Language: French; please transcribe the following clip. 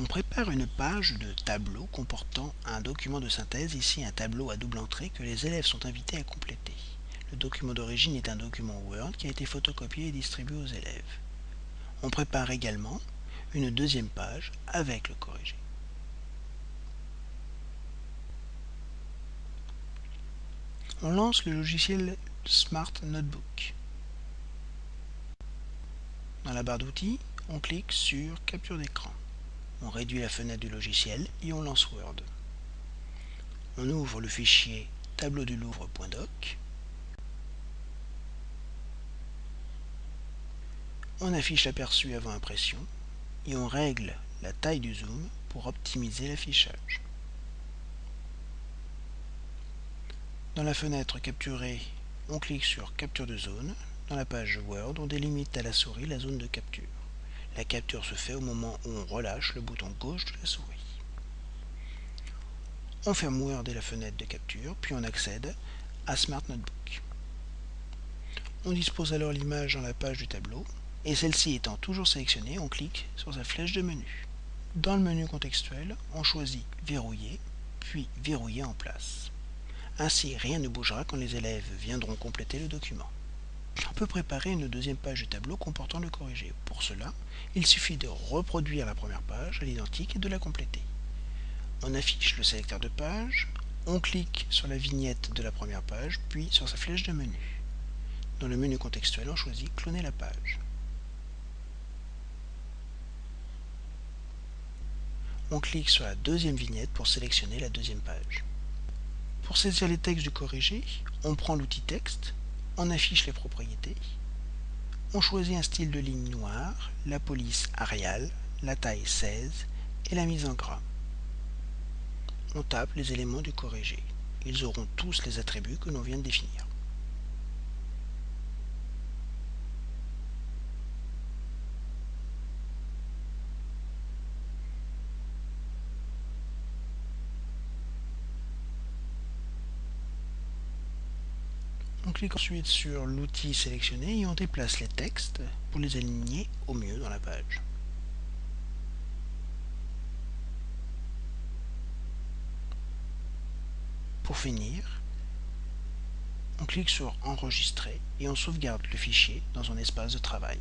On prépare une page de tableau comportant un document de synthèse, ici un tableau à double entrée que les élèves sont invités à compléter. Le document d'origine est un document Word qui a été photocopié et distribué aux élèves. On prépare également une deuxième page avec le corrigé. On lance le logiciel Smart Notebook. Dans la barre d'outils, on clique sur Capture d'écran. On réduit la fenêtre du logiciel et on lance Word. On ouvre le fichier tableau du Louvre.doc. On affiche l'aperçu avant impression et on règle la taille du zoom pour optimiser l'affichage. Dans la fenêtre capturée, on clique sur Capture de zone. Dans la page Word, on délimite à la souris la zone de capture. La capture se fait au moment où on relâche le bouton gauche de la souris. On ferme Word et la fenêtre de capture, puis on accède à Smart Notebook. On dispose alors l'image dans la page du tableau, et celle-ci étant toujours sélectionnée, on clique sur sa flèche de menu. Dans le menu contextuel, on choisit Verrouiller, puis Verrouiller en place. Ainsi, rien ne bougera quand les élèves viendront compléter le document. On peut préparer une deuxième page du tableau comportant le corrigé. Pour cela, il suffit de reproduire la première page à l'identique et de la compléter. On affiche le sélecteur de page, on clique sur la vignette de la première page, puis sur sa flèche de menu. Dans le menu contextuel, on choisit Cloner la page. On clique sur la deuxième vignette pour sélectionner la deuxième page. Pour saisir les textes du corrigé, on prend l'outil texte, on affiche les propriétés, on choisit un style de ligne noire, la police Arial, la taille 16 et la mise en gras. On tape les éléments du corrigé. Ils auront tous les attributs que l'on vient de définir. On clique ensuite sur l'outil sélectionné et on déplace les textes pour les aligner au mieux dans la page. Pour finir, on clique sur Enregistrer et on sauvegarde le fichier dans un espace de travail.